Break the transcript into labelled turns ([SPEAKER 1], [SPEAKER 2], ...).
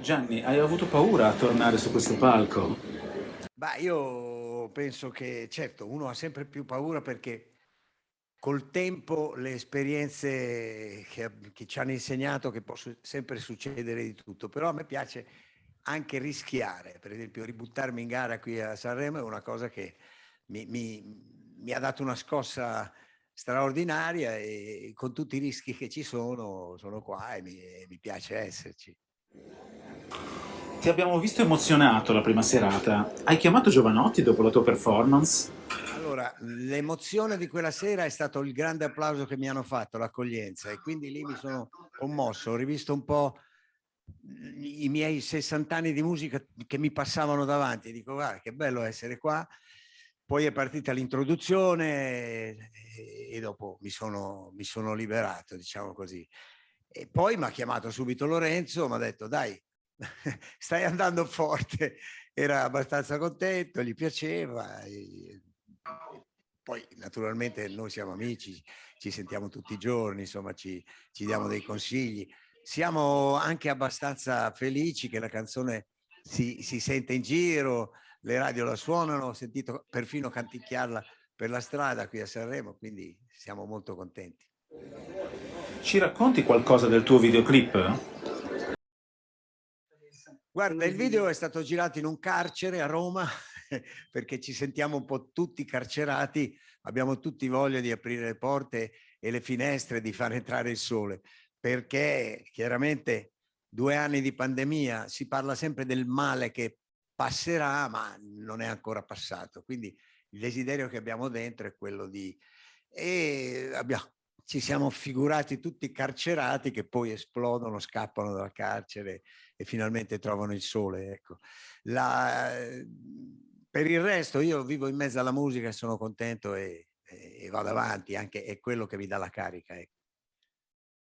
[SPEAKER 1] Gianni, hai avuto paura a tornare su questo palco?
[SPEAKER 2] Bah, io penso che certo, uno ha sempre più paura perché col tempo le esperienze che, che ci hanno insegnato che può sempre succedere di tutto, però a me piace anche rischiare, per esempio ributtarmi in gara qui a Sanremo è una cosa che mi, mi- mi ha dato una scossa straordinaria e con tutti i rischi che ci sono, sono qua e mi, e mi piace esserci.
[SPEAKER 1] Ti abbiamo visto emozionato la prima serata. Hai chiamato Giovanotti dopo la tua performance?
[SPEAKER 2] Allora, l'emozione di quella sera è stato il grande applauso che mi hanno fatto, l'accoglienza, e quindi lì mi sono commosso, ho rivisto un po' i miei 60 anni di musica che mi passavano davanti, dico guarda che bello essere qua, poi è partita l'introduzione e, dopo mi sono, mi sono liberato, diciamo così. E poi mi ha chiamato subito Lorenzo, mi ha detto dai, stai andando forte, era abbastanza contento, gli piaceva. E, poi naturalmente noi siamo amici, ci sentiamo tutti i giorni, insomma ci, ci diamo dei consigli. Siamo anche abbastanza felici che la canzone si, si sente in giro, le radio la suonano, ho sentito perfino canticchiarla per la strada qui a Sanremo, quindi siamo molto contenti.
[SPEAKER 1] Ci racconti qualcosa del tuo videoclip?
[SPEAKER 2] Guarda, il video è stato girato in un carcere a Roma perché ci sentiamo un po' tutti carcerati, abbiamo tutti voglia di aprire le porte e le finestre, di far entrare il sole, perché chiaramente due anni di pandemia si parla sempre del male che passerà, ma non è ancora passato. Quindi il desiderio che abbiamo dentro è quello di... E abbiamo, ci siamo figurati tutti carcerati che poi esplodono, scappano dal carcere e finalmente trovano il sole. Ecco. La, per il resto io vivo in mezzo alla musica e sono contento e, e vado avanti, anche è quello che mi dà la carica. Ecco.